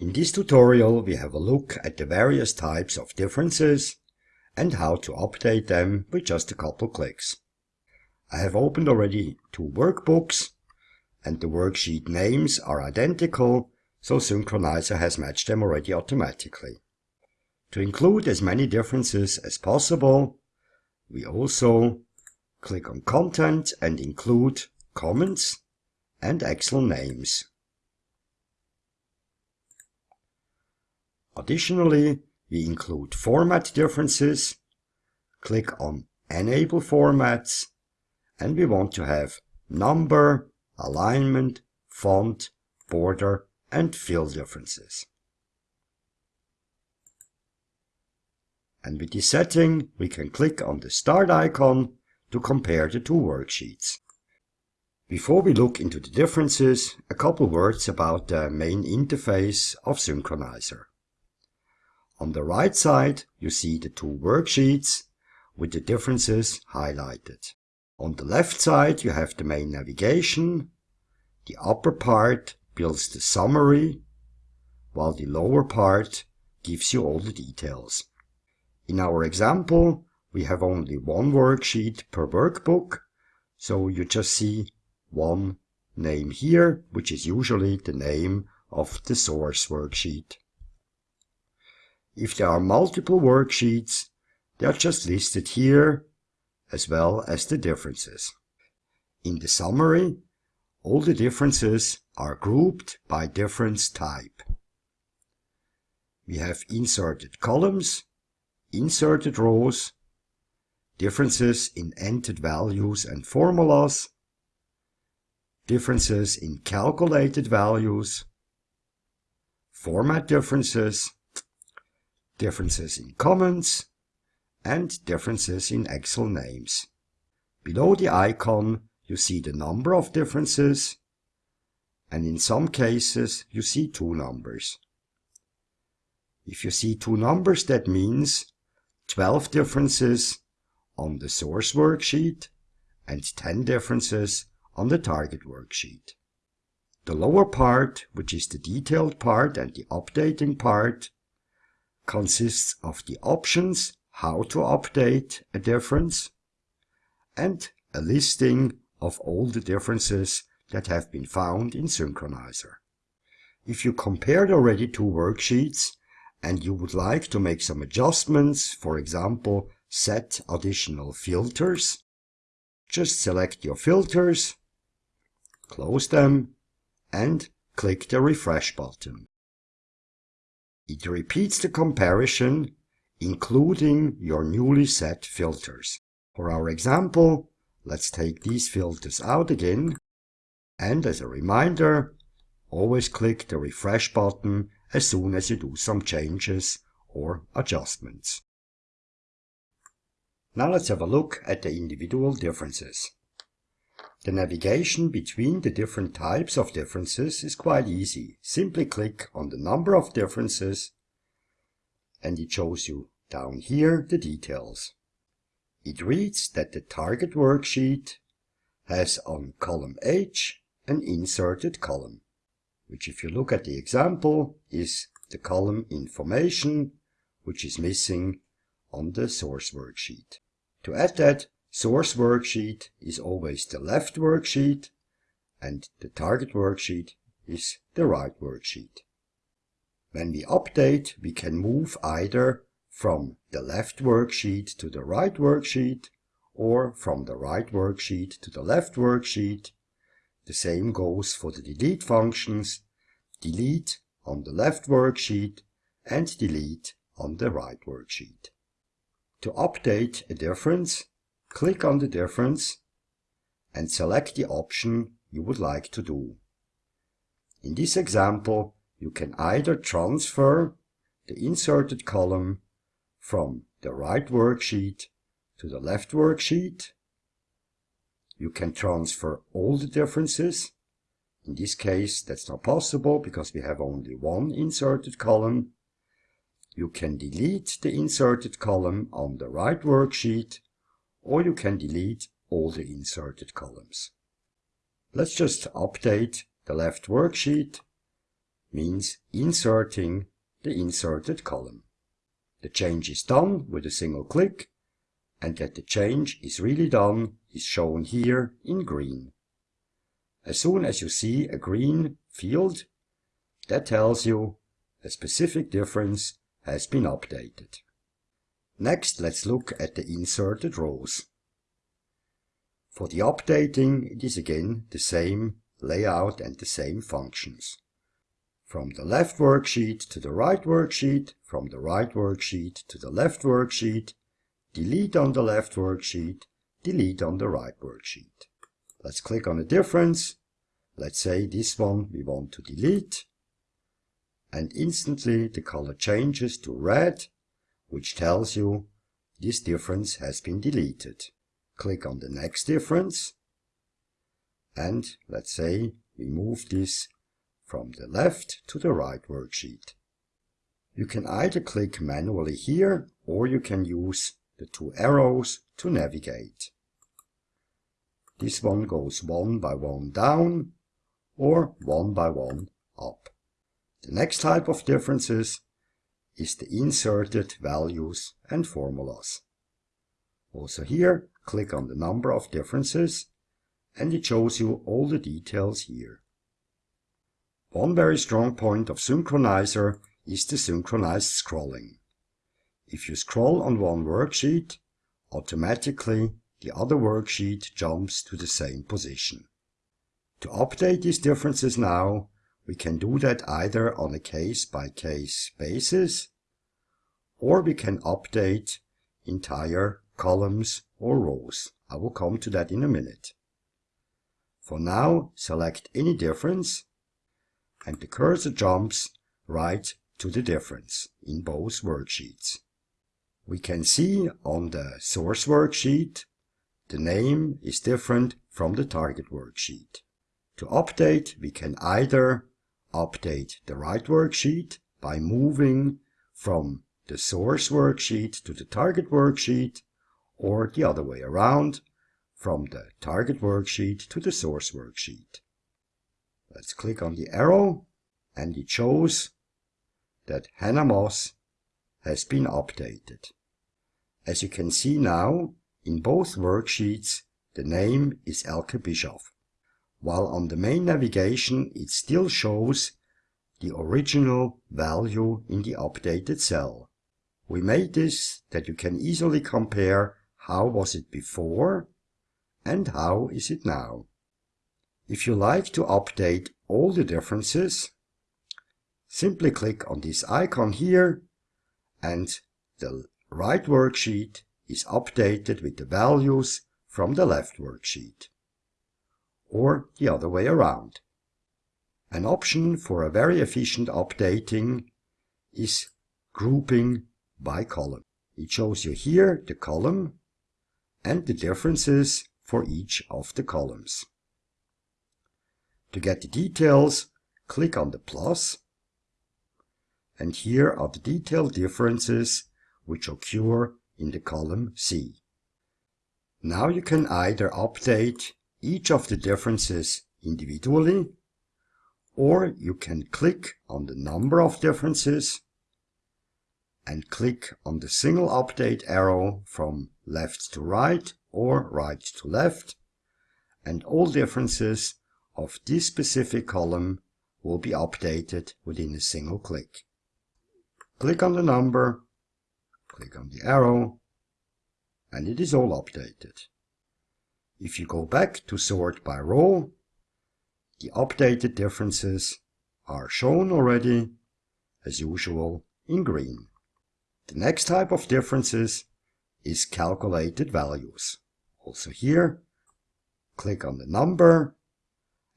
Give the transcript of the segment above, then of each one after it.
In this tutorial we have a look at the various types of differences and how to update them with just a couple clicks. I have opened already two workbooks and the worksheet names are identical so Synkronizer has matched them already automatically. To include as many differences as possible we also click on content and include comments and Excel names. Additionally, we include format differences, click on Enable Formats, and we want to have number, alignment, font, border, and fill differences. And with this setting, we can click on the Start icon to compare the two worksheets. Before we look into the differences, a couple words about the main interface of Synkronizer. On the right side you see the two worksheets with the differences highlighted. On the left side you have the main navigation. The upper part builds the summary, while the lower part gives you all the details. In our example, we have only one worksheet per workbook, so you just see one name here, which is usually the name of the source worksheet. If there are multiple worksheets, they are just listed here, as well as the differences. In the summary, all the differences are grouped by difference type. We have inserted columns, inserted rows, differences in entered values and formulas, differences in calculated values, format differences, differences in comments, and differences in Excel names. Below the icon you see the number of differences, and in some cases you see two numbers. If you see two numbers that means 12 differences on the source worksheet and 10 differences on the target worksheet. The lower part, which is the detailed part and the updating part, consists of the options how to update a difference and a listing of all the differences that have been found in Synkronizer. If you compared already two worksheets and you would like to make some adjustments, for example, set additional filters, just select your filters, close them, and click the refresh button. It repeats the comparison, including your newly set filters. For our example, let's take these filters out again. And as a reminder, always click the refresh button as soon as you do some changes or adjustments. Now let's have a look at the individual differences. The navigation between the different types of differences is quite easy. Simply click on the number of differences and it shows you down here the details. It reads that the target worksheet has on column H an inserted column, which if you look at the example is the column information, which is missing on the source worksheet. To add that, Source worksheet is always the left worksheet and the target worksheet is the right worksheet. When we update, we can move either from the left worksheet to the right worksheet or from the right worksheet to the left worksheet. The same goes for the delete functions, delete on the left worksheet and delete on the right worksheet. To update a difference, Click on the difference and select the option you would like to do. In this example, you can either transfer the inserted column from the right worksheet to the left worksheet. You can transfer all the differences. In this case, that's not possible because we have only one inserted column. You can delete the inserted column on the right worksheet or you can delete all the inserted columns. Let's just update the left worksheet means inserting the inserted column. The change is done with a single click and that the change is really done is shown here in green. As soon as you see a green field, that tells you a specific difference has been updated. Next, let's look at the inserted rows. For the updating, it is again the same layout and the same functions. From the left worksheet to the right worksheet, from the right worksheet to the left worksheet, delete on the left worksheet, delete on the right worksheet. Let's click on a difference. Let's say this one we want to delete. And instantly the color changes to red, which tells you this difference has been deleted. Click on the next difference. And let's say we move this from the left to the right worksheet. You can either click manually here or you can use the two arrows to navigate. This one goes one by one down or one by one up. The next type of differences is the inserted values and formulas. Also here, click on the number of differences and it shows you all the details here. One very strong point of Synkronizer is the synchronized scrolling. If you scroll on one worksheet, automatically the other worksheet jumps to the same position. To update these differences now, we can do that either on a case-by-case -case basis, or we can update entire columns or rows. I will come to that in a minute. For now, select any difference, and the cursor jumps right to the difference in both worksheets. We can see on the source worksheet the name is different from the target worksheet. To update, we can either update the right worksheet by moving from the source worksheet to the target worksheet, or the other way around, from the target worksheet to the source worksheet. Let's click on the arrow, and it shows that Hannah Moss has been updated. As you can see now, in both worksheets, the name is Elke Bischoff, while on the main navigation it still shows the original value in the updated cell. We made this that you can easily compare how was it before and how is it now. If you like to update all the differences, simply click on this icon here and the right worksheet is updated with the values from the left worksheet. Or the other way around. An option for a very efficient updating is grouping by column. It shows you here the column and the differences for each of the columns. To get the details, click on the plus, and here are the detailed differences which occur in the column C. Now you can either update each of the differences individually, or you can click on the number of differences and click on the single update arrow from left to right or right to left, and all differences of this specific column will be updated within a single click. Click on the number click on the arrow, and it is all updated. If you go back to sort by row, the updated differences are shown already, as usual, in green. The next type of differences is calculated values. Also here, click on the number,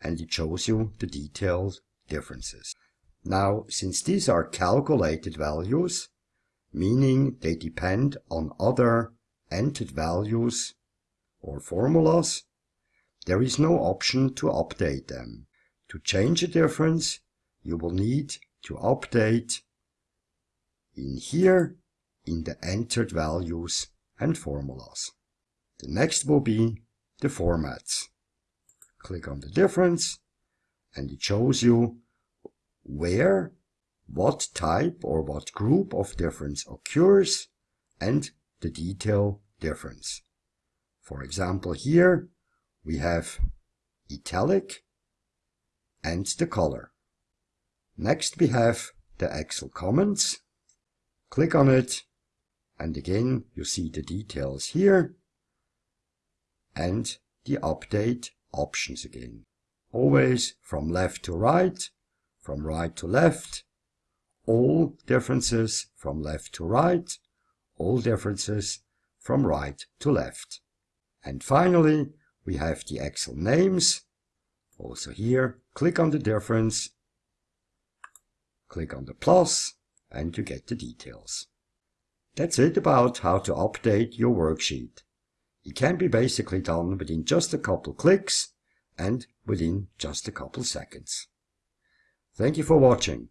and it shows you the detailed differences. Now, since these are calculated values, meaning they depend on other entered values or formulas, there is no option to update them. To change a difference, you will need to update in here in the entered values and formulas. The next will be the formats. Click on the difference and it shows you where, what type or what group of difference occurs, and the detail difference. For example here, we have italic and the color. Next we have the Excel comments. Click on it and again you see the details here and the update options again. Always from left to right, from right to left, all differences from left to right, all differences from right to left. And finally, we have the Excel names. Also here, click on the difference, click on the plus, and you get the details. That's it about how to update your worksheet. It can be basically done within just a couple clicks and within just a couple seconds. Thank you for watching.